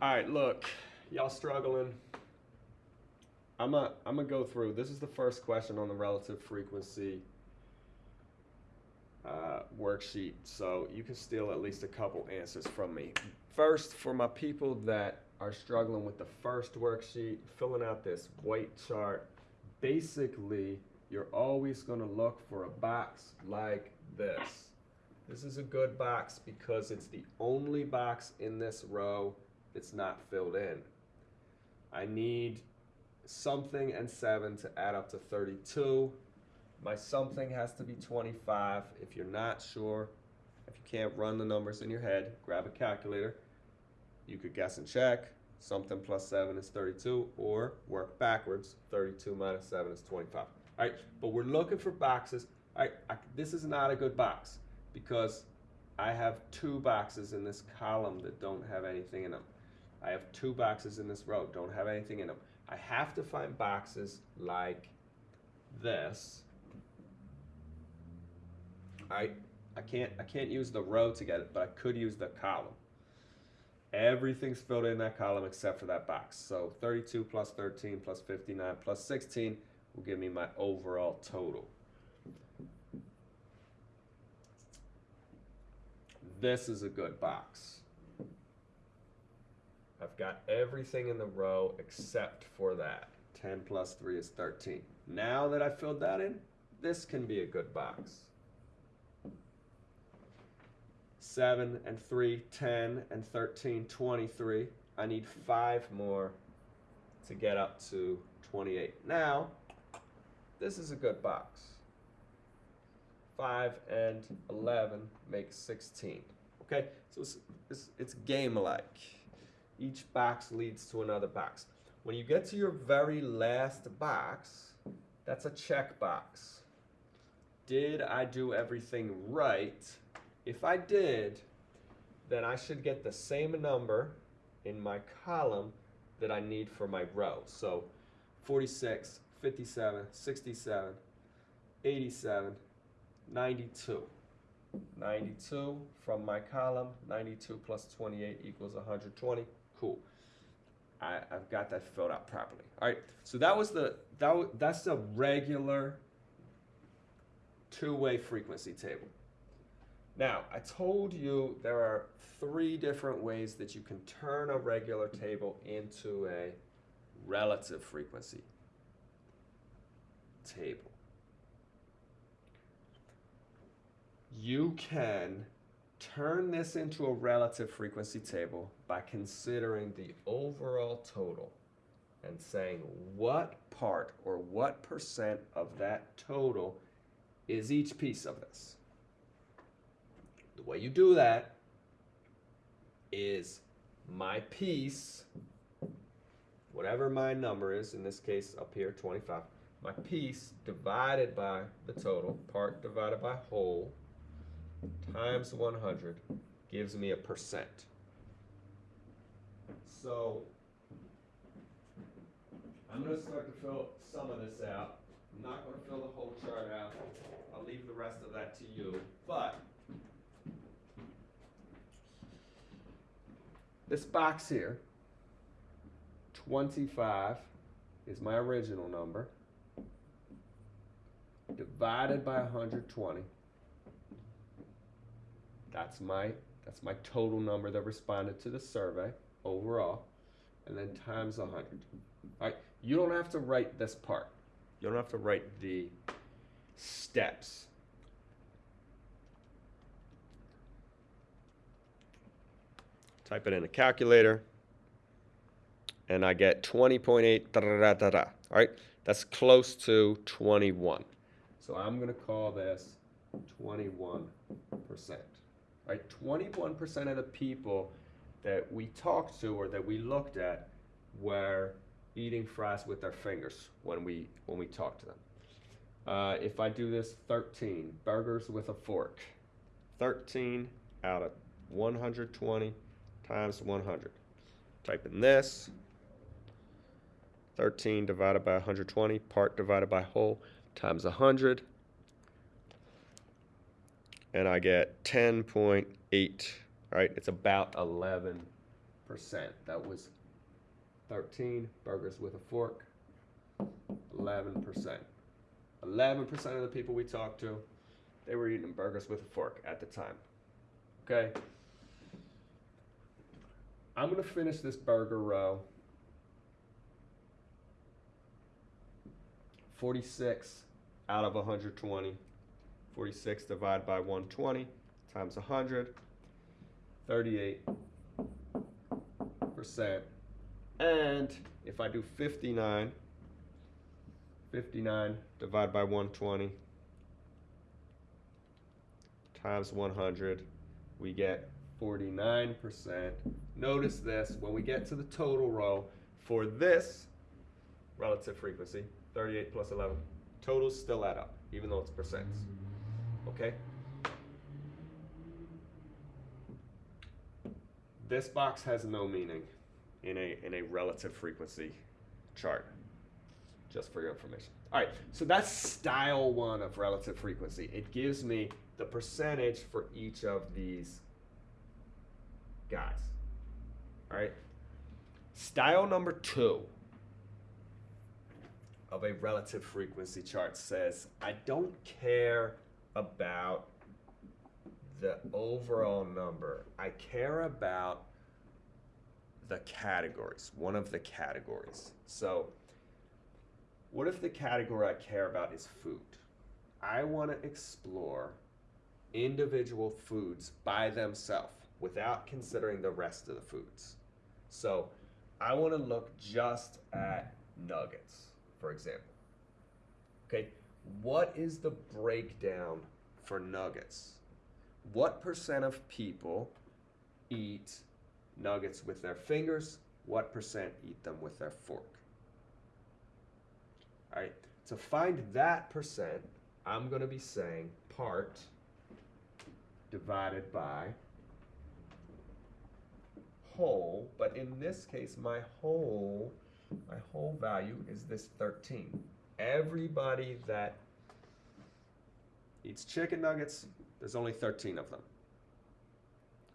All right, look, y'all struggling. I'm a, I'm gonna go through. This is the first question on the relative frequency uh, worksheet, so you can steal at least a couple answers from me. First, for my people that are struggling with the first worksheet, filling out this white chart, basically, you're always gonna look for a box like this. This is a good box because it's the only box in this row that's not filled in. I need something and 7 to add up to 32. My something has to be 25. If you're not sure, if you can't run the numbers in your head, grab a calculator. You could guess and check. Something plus 7 is 32, or work backwards. 32 minus 7 is 25. All right, but we're looking for boxes. All right, I, this is not a good box because I have two boxes in this column that don't have anything in them. I have two boxes in this row, don't have anything in them. I have to find boxes like this. I I can't I can't use the row to get it, but I could use the column. Everything's filled in that column except for that box. So 32 plus 13 plus 59 plus 16 will give me my overall total. This is a good box. I've got everything in the row except for that. 10 plus 3 is 13. Now that I filled that in, this can be a good box. 7 and 3, 10 and 13, 23. I need 5 more to get up to 28. Now, this is a good box. 5 and 11 make 16. Okay, so it's, it's, it's game-like. Each box leads to another box. When you get to your very last box, that's a check box. Did I do everything right? If I did, then I should get the same number in my column that I need for my row. So 46, 57, 67, 87, 92. 92 from my column, 92 plus 28 equals 120. Cool. I, I've got that filled out properly. All right, so that was the, that that's the regular two-way frequency table. Now, I told you there are three different ways that you can turn a regular table into a relative frequency table. You can turn this into a relative frequency table by considering the overall total and saying what part or what percent of that total is each piece of this. The way you do that is my piece, whatever my number is, in this case up here 25, my piece divided by the total, part divided by whole, times 100 gives me a percent. So I'm going to start to fill some of this out. I'm not going to fill the whole chart out. I'll leave the rest of that to you. But this box here, 25 is my original number, divided by 120 that's my that's my total number that responded to the survey overall, and then times 100. All right, you don't have to write this part. You don't have to write the steps. Type it in a calculator, and I get 20.8. Da, da, da, da, All right, that's close to 21. So I'm going to call this 21 percent right? 21% of the people that we talked to or that we looked at were eating fries with their fingers when we when we talked to them. Uh, if I do this 13, burgers with a fork. 13 out of 120 times 100. Type in this. 13 divided by 120, part divided by whole, times 100 and I get 10.8, right? It's about 11%. That was 13 burgers with a fork. 11%. 11% of the people we talked to, they were eating burgers with a fork at the time. Okay? I'm going to finish this burger row. 46 out of 120. 46 divided by 120 times 100. 38 percent. And if I do 59, 59 divided by 120 times 100, we get 49%. Notice this, when we get to the total row, for this relative frequency, 38 plus 11, totals still add up, even though it's percents. Okay? This box has no meaning in a, in a relative frequency chart, just for your information. All right, so that's style one of relative frequency. It gives me the percentage for each of these guys. All right, style number two of a relative frequency chart says, I don't care about the overall number. I care about the categories, one of the categories. So, what if the category I care about is food? I want to explore individual foods by themselves without considering the rest of the foods. So, I want to look just at nuggets, for example. Okay, what is the breakdown for nuggets? What percent of people eat nuggets with their fingers? What percent eat them with their fork? All right, to find that percent, I'm going to be saying part divided by whole, but in this case, my whole, my whole value is this 13. Everybody that eats chicken nuggets, there's only 13 of them.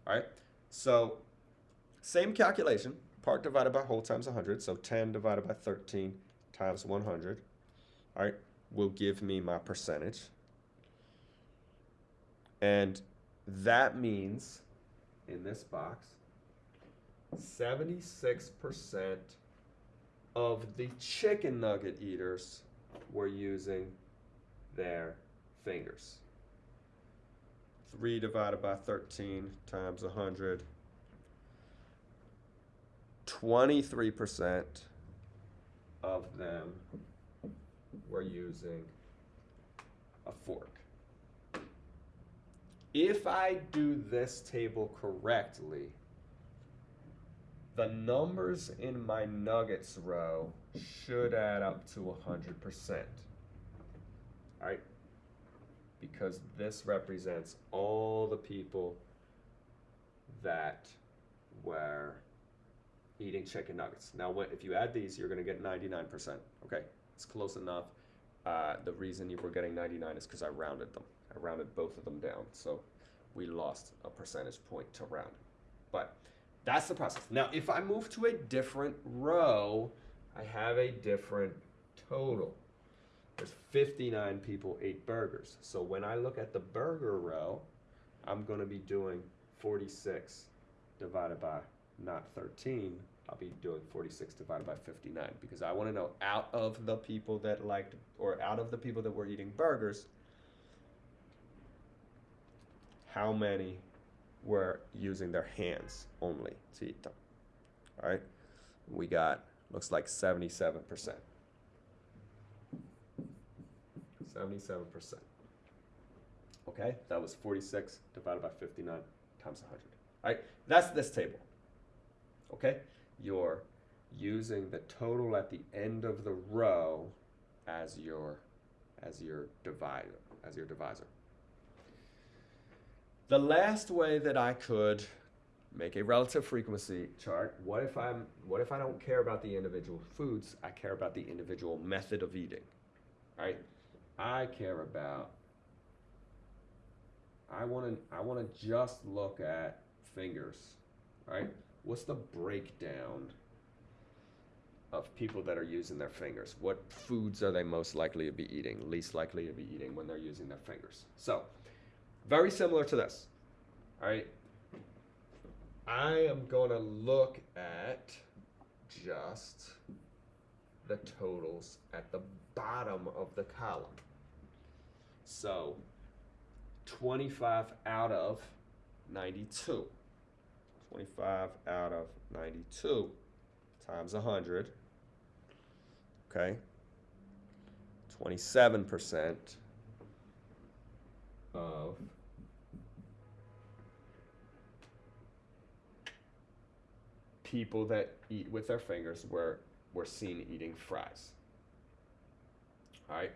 All right, so same calculation, part divided by whole times 100, so 10 divided by 13 times 100, all right, will give me my percentage. And that means, in this box, 76% of the chicken nugget eaters were using their fingers. 3 divided by 13 times 100. 23% of them were using a fork. If I do this table correctly, the numbers in my nuggets row should add up to 100%. All right? Because this represents all the people that were eating chicken nuggets. Now, what, if you add these, you're going to get 99%. Okay, it's close enough. Uh, the reason you were getting 99 is because I rounded them. I rounded both of them down, so we lost a percentage point to round. But that's the process. Now, if I move to a different row, I have a different total. There's 59 people ate burgers. So when I look at the burger row, I'm going to be doing 46 divided by not 13. I'll be doing 46 divided by 59 because I want to know out of the people that liked, or out of the people that were eating burgers, how many were using their hands only to eat them. All right, we got looks like 77%. 77%. Okay, that was 46 divided by 59 times 100. All right, that's this table. Okay, you're using the total at the end of the row as your as your divider, as your divisor. The last way that I could make a relative frequency chart, what if I'm what if I don't care about the individual foods, I care about the individual method of eating. Right? I care about I want to I want to just look at fingers, right? what's the breakdown of people that are using their fingers? What foods are they most likely to be eating, least likely to be eating when they're using their fingers? So, very similar to this. All right. I am going to look at just the totals at the bottom of the column. So, 25 out of 92. 25 out of 92 times 100. Okay. 27% of people that eat with their fingers were, were seen eating fries. All right.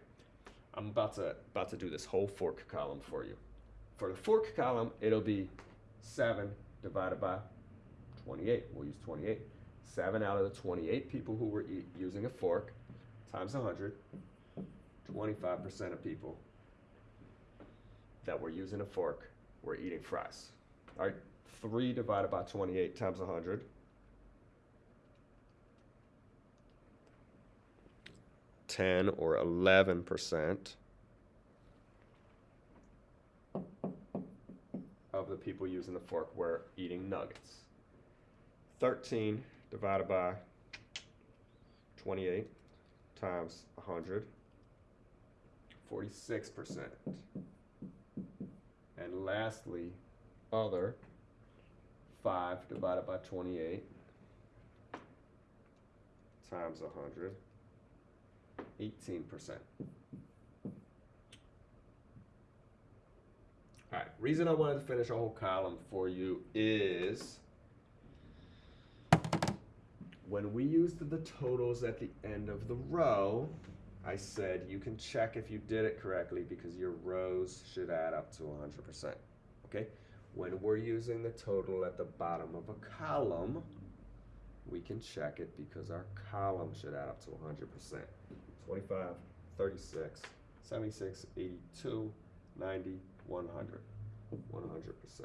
I'm about to about to do this whole fork column for you. For the fork column, it'll be 7 divided by 28. We'll use 28. 7 out of the 28 people who were eat, using a fork times 100, 25% of people that were using a fork were eating fries. All right, 3 divided by 28 times 100. Ten or eleven percent of the people using the fork were eating nuggets. Thirteen divided by twenty-eight times hundred. Forty-six percent. And lastly, other, five divided by twenty-eight times a hundred, eighteen percent. Alright, reason I wanted to finish a whole column for you is when we used the totals at the end of the row, I said you can check if you did it correctly because your rows should add up to 100%. Okay? When we're using the total at the bottom of a column, we can check it because our column should add up to 100%. 25, 36, 76, 82, 90, 100. 100%.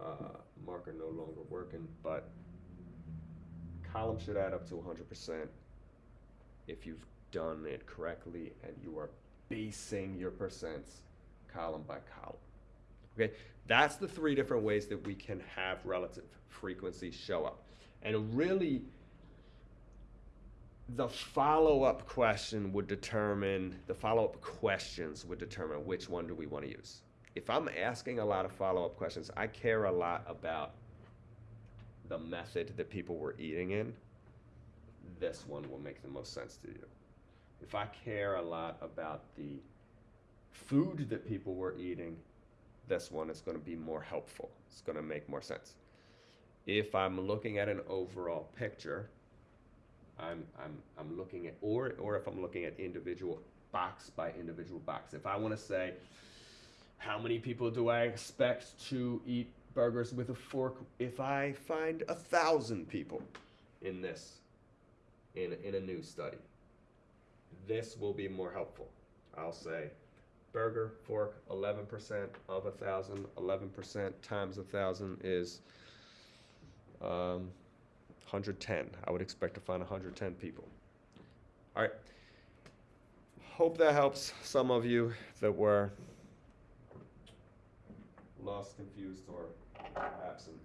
Uh, marker no longer working, but column should add up to 100% if you've done it correctly and you are basing your percents column by column. Okay, that's the three different ways that we can have relative frequency show up. And really, the follow-up question would determine, the follow-up questions would determine which one do we want to use. If I'm asking a lot of follow-up questions, I care a lot about the method that people were eating in. This one will make the most sense to you. If I care a lot about the food that people were eating, this one is going to be more helpful. It's going to make more sense. If I'm looking at an overall picture, I'm, I'm, I'm looking at, or, or if I'm looking at individual box by individual box. If I want to say, how many people do I expect to eat burgers with a fork if I find a thousand people in this, in, in a new study? This will be more helpful. I'll say burger, fork, 11% of a thousand, 11% times a thousand is um, 110. I would expect to find 110 people. All right. Hope that helps some of you that were lost, confused, or absent.